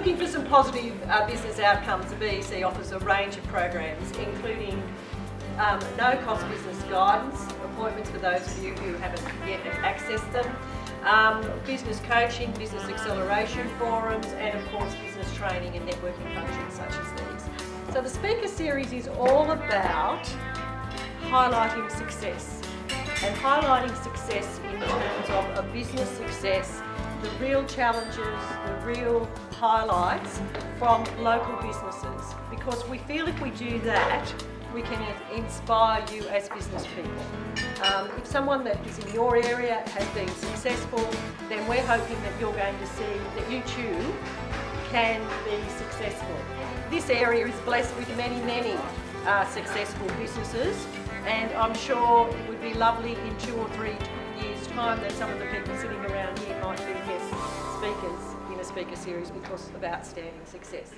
looking for some positive uh, business outcomes, the BEC offers a range of programs, including um, no-cost business guidance, appointments for those of you who haven't yet accessed them, um, business coaching, business acceleration forums, and of course business training and networking functions such as these. So the speaker series is all about highlighting success and highlighting success in terms of a business success, the real challenges, the real highlights from local businesses because we feel if we do that we can inspire you as business people. Um, if someone that is in your area has been successful then we're hoping that you're going to see that you too can be successful. This area is blessed with many, many uh, successful businesses and I'm sure it would be lovely in two or three years time that some of the people sitting around here might be guest speakers in a speaker series because of outstanding success.